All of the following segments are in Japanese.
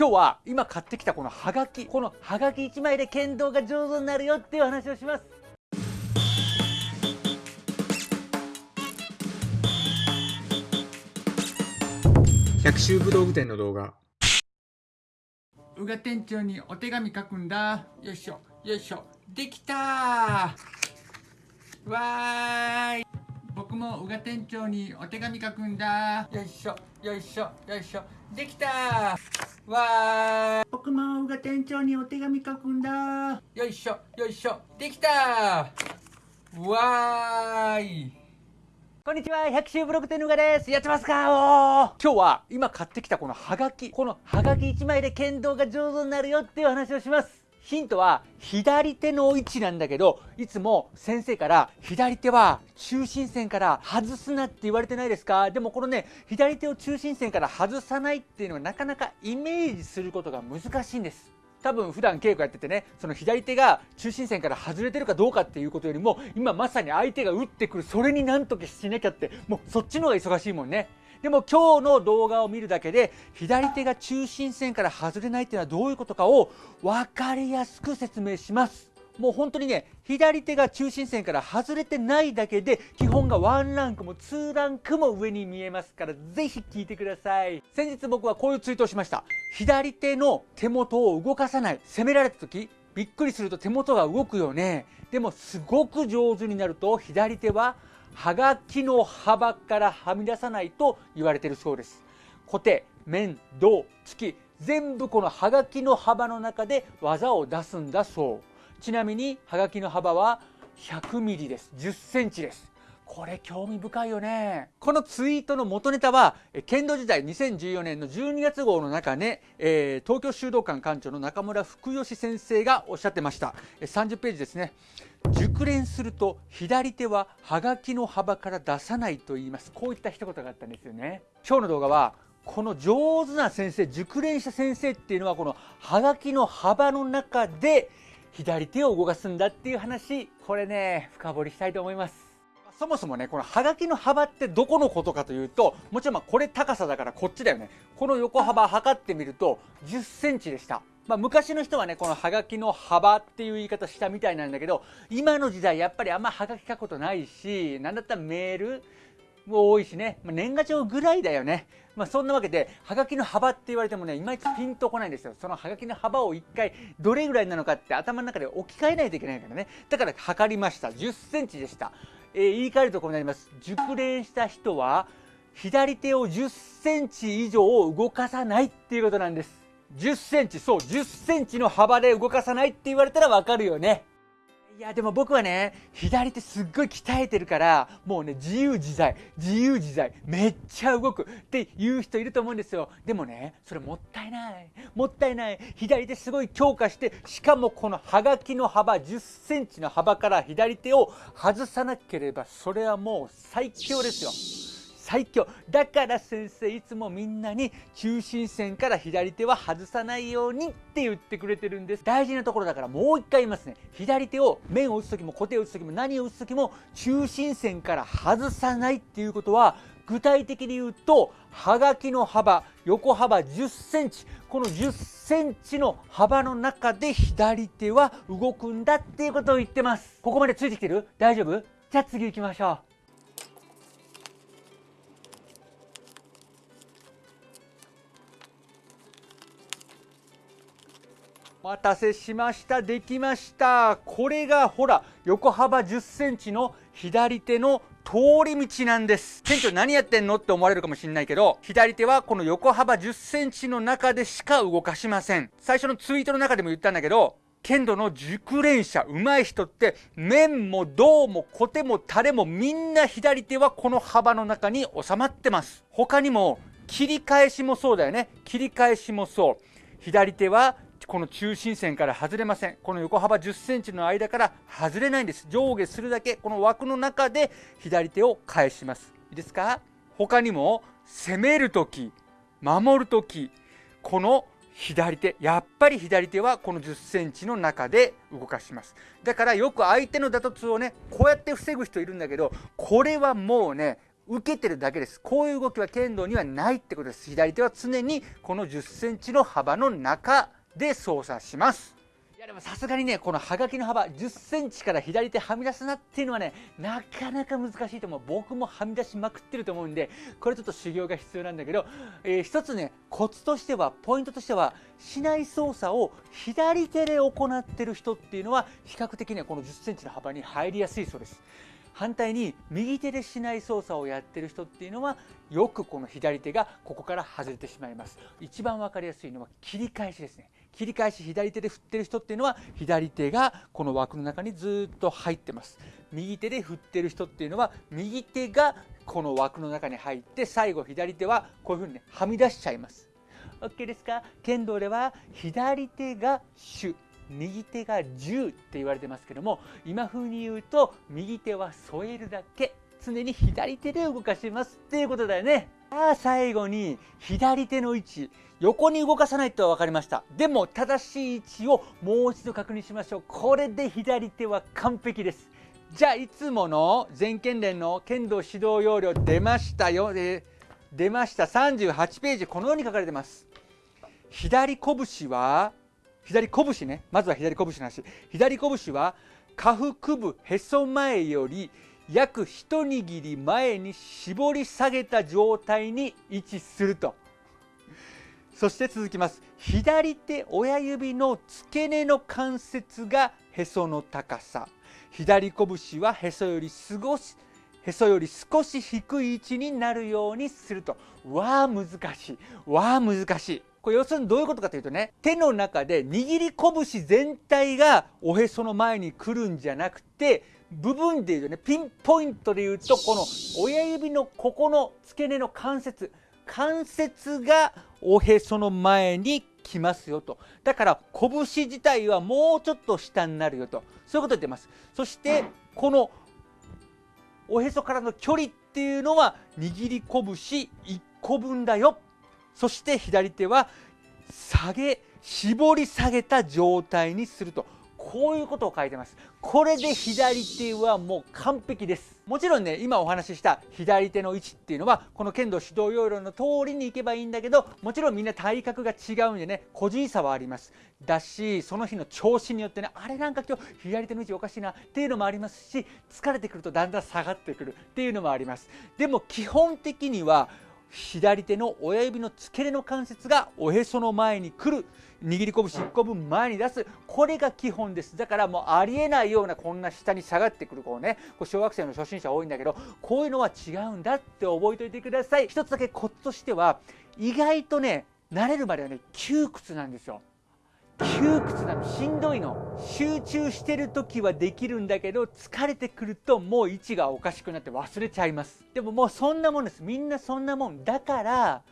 今日は今買ってきたこのハガキこのハガキ1枚で剣道が上手になるよっていう話をします。百秋武道具店の動画。宇賀店長にお手紙書くんだ。よいしょよいしょ。できたわーい。僕も宇賀店長にお手紙書くんだ。よいしょよいしょよいしょ。できたわー。い僕も宇賀店長にお手紙書くんだ。よいしょよいしょ。できたわーい。こんにちは百秋ブログ店のうがです。やってますかお今日は今買ってきたこのハガキ。このハガキ。1枚で剣道が上手になるよっていう話をしますヒントは左手の位置なんだけどいつも先生から左手は中心線から外すなって言われてないですか？でもこのね左手を中心線から外さないっていうのはなかなかイメージすることが難しいんです。多分普段稽古やっててねその左手が中心線から外れてるかどうかっていうことよりも今まさに相手が打ってくるそれになんとかしなきゃってもうそっちの方が忙しいもんね。でも今日の動画を見るだけで左手が中心線から外れないっていうのはどういうことかを分かりやすく説明します。もう本当にね左手が中心線から外れてないだけで基本が1ランクも2ランクも上に見えますからぜひ聞いてください。先日僕はこういうツイートをしました。左手の手元を動かさない攻められた時びっくりすると手元が動くよね。でもすごく上手になると左手ははがきの幅からはみ出さないと言われているそうです。固定面胴突き全部このはがきの幅の中で技を出すんだそう。ちなみにはがきの幅は100ミリです。10センチです。これ興味深いよね。このツイートの元ネタは剣道時代2014年の12月号の中で、えー、東京修道館館長の中村福吉先生がおっしゃってました。30ページですね。熟練すると左手ははがきの幅から出さないと言います。こういった一言があったんですよね。今日の動画はこの上手な先生熟練した先生っていうのはこのはがきの幅の中で左手を動かすんだっていう話これね深掘りしたいと思います。そもそもねこのハガキの幅ってどこのことかというともちろんまこれ高さだからこっちだよねこの横幅測ってみると10センチでしたまあ、昔の人はねこのハガキの幅っていう言い方したみたいなんだけど今の時代やっぱりあんまハガキ書くことないし何だったらメールも多いしね、まあ、年賀状ぐらいだよね。まあ、そんなわけで、はがきの幅って言われてもね、いまいちピンとこないんですよ。そのはがきの幅を一回、どれぐらいなのかって頭の中で置き換えないといけないからね。だから測りました。10センチでした。えー、言い換えるとこうなります。熟練した人は、左手を10センチ以上動かさないっていうことなんです。10センチ、そう、10センチの幅で動かさないって言われたらわかるよね。いやでも僕はね左手すっごい鍛えてるからもうね自由自在自由自在めっちゃ動くっていう人いると思うんですよ。でもねそれもったいない。もったいない。左手すごい強化してしかもこのはがきの幅1 0センチの幅から左手を外さなければそれはもう最強ですよ。最強。だから先生いつもみんなに中心線から左手は外さないようにって言ってくれてるんです。大事なところだからもう一回言いますね。左手を面を打つ時も小手を打つ時も何を打つ時も中心線から外さないっていうことは具体的に言うとはがきの幅横幅1 0センチ。この1 0センチの幅の中で左手は動くんだっていうことを言ってます。ここまでついてきてる？大丈夫？じゃあ次行きましょう。待たせしました。できました。これがほら横幅1 0センチの左手の通り道なんです。店長何やってんのって思われるかもしれないけど左手はこの横幅1 0センチの中でしか動かしません。最初のツイートの中でも言ったんだけど剣道の熟練者上手い人って面も胴も小手もタレもみんな左手はこの幅の中に収まってます。他にも切り返しもそうだよね。切り返しもそう。左手はこの中心線から外れません。この横幅1 0センチの間から外れないんです。上下するだけ。この枠の中で左手を返します。いいですか？他にも攻める時守る時この左手やっぱり左手はこの1 0センチの中で動かします。だからよく相手の打突をねこうやって防ぐ人いるんだけどこれはもうね受けてるだけです。こういう動きは剣道にはないってことです。左手は常にこの1 0センチの幅の中で操作します。いやでもさすがにねこのはがきの幅1 0センチから左手はみ出すなっていうのはねなかなか難しいと思う。僕もはみ出しまくってると思うんでこれちょっと修行が必要なんだけど、えー、一つねコツとしてはポイントとしてはしない操作を左手で行ってる人っていうのは比較的ねこの1 0センチの幅に入りやすいそうです。反対に右手でしない操作をやってる人っていうのはよくこの左手がここから外れてしまいます。一番分かりやすいのは切り返しですね。切り返し左手で振ってる人っていうのは左手がこの枠の中にずっと入ってます。右手で振ってる人っていうのは右手がこの枠の中に入って最後左手はこういうふうにねはみ出しちゃいます。OK ですか？剣道では左手が主。右手が10って言われてますけども今風に言うと右手は添えるだけ常に左手で動かしますっていうことだよね。さあ最後に左手の位置横に動かさないと分かりました。でも正しい位置をもう一度確認しましょう。これで左手は完璧です。じゃあいつもの全県連の剣道指導要領出ましたよ。で出ました。38ページこのように書かれてます。左拳は左拳ね。まずは左拳の話。左拳は下腹部へそ前より約一握り前に絞り下げた状態に位置すると。そして続きます。左手親指の付け根の関節がへその高さ。左拳はへそより少しへそより少し低い位置になるようにすると。わあ難しい。わあ難しい。これ要するにどういうことかというとね手の中で握り拳全体がおへその前に来るんじゃなくて部分でいうとねピンポイントでいうとこの親指のここの付け根の関節関節がおへその前に来ますよと。だから拳自体はもうちょっと下になるよと。そういうこと言ってます。そしてこのおへそからの距離っていうのは握り拳1個分だよ。そして左手は下げ絞り下げた状態にすると。こういうことを書いてます。これで左手はもう完璧です。もちろんね今お話しした左手の位置っていうのはこの剣道指導要領の通りにいけばいいんだけどもちろんみんな体格が違うんでね個人差はあります。だしその日の調子によってねあれなんか今日左手の位置おかしいなっていうのもありますし疲れてくるとだんだん下がってくるっていうのもあります。でも基本的には左手の親指の付け根の関節がおへその前に来る握り拳1個分前に出す。これが基本です。だからもうありえないようなこんな下に下がってくるこうねこう小学生の初心者多いんだけどこういうのは違うんだって覚えておいてください。一つだけコツとしては意外とね慣れるまではね窮屈なんですよ。窮屈なのしんどいの。集中してる時はできるんだけど疲れてくるともう位置がおかしくなって忘れちゃいます。でももうそんなもんです。みんなそんなもんだから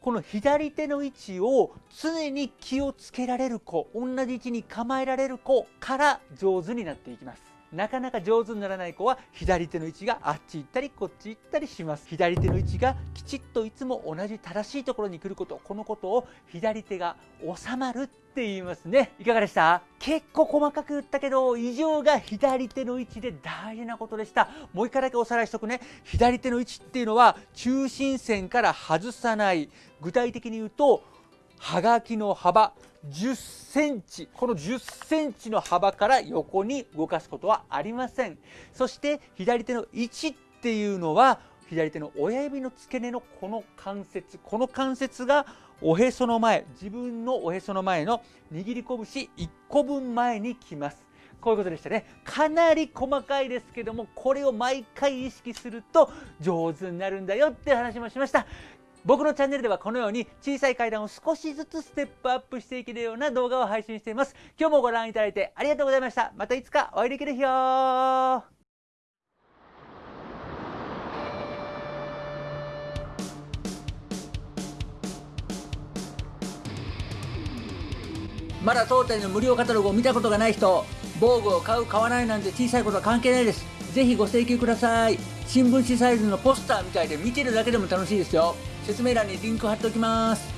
この左手の位置を常に気をつけられる子同じ位置に構えられる子から上手になっていきます。なかなか上手にならない子は左手の位置があっち行ったりこっち行ったりします。左手の位置がきちっといつも同じ正しいところに来ること。このことを左手が収まるって言いますね。いかがでした？結構細かく言ったけど異常が左手の位置で大事なことでした。もう一回だけおさらいしとくね。左手の位置っていうのは中心線から外さない。具体的に言うとはがきの幅。10センチこの10センチの幅から横に動かすことはありません。そして左手の位置っていうのは左手の親指の付け根のこの関節この関節がおへその前自分のおへその前の握り拳1個分前に来ます。こういうことでしたね。かなり細かいですけどもこれを毎回意識すると上手になるんだよって話もしました。僕のチャンネルではこのように小さい階段を少しずつステップアップしていけるような動画を配信しています。今日もご覧いただいてありがとうございました。またいつかお会いできる日よ。まだ当店の無料カタログを見たことがない人防具を買う買わないなんて小さいことは関係ないです。ぜひご請求ください。新聞紙サイズのポスターみたいで見てるだけでも楽しいですよ。説明欄にリンク貼っておきます。